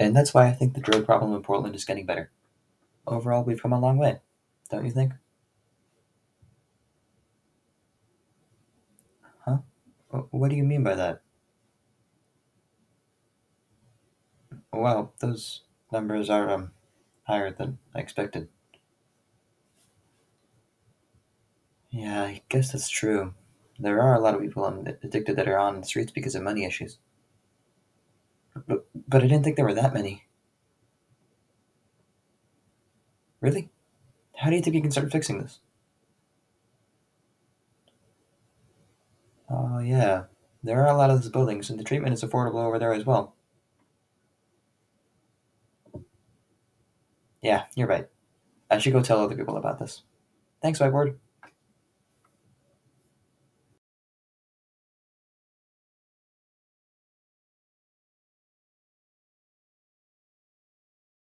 And that's why I think the drug problem in Portland is getting better. Overall, we've come a long way, don't you think? Huh? Wh- What do you mean by that? Well, those numbers are um higher than I expected. Yeah, I guess that's true. There are a lot of people um, addicted that are on the streets because of money issues. But, I didn't think there were that many. Really? How do you think you can start fixing this? Oh, yeah. There are a lot of those buildings, and the treatment is affordable over there as well. Yeah, you're right. I should go tell other people about this. Thanks, Whiteboard.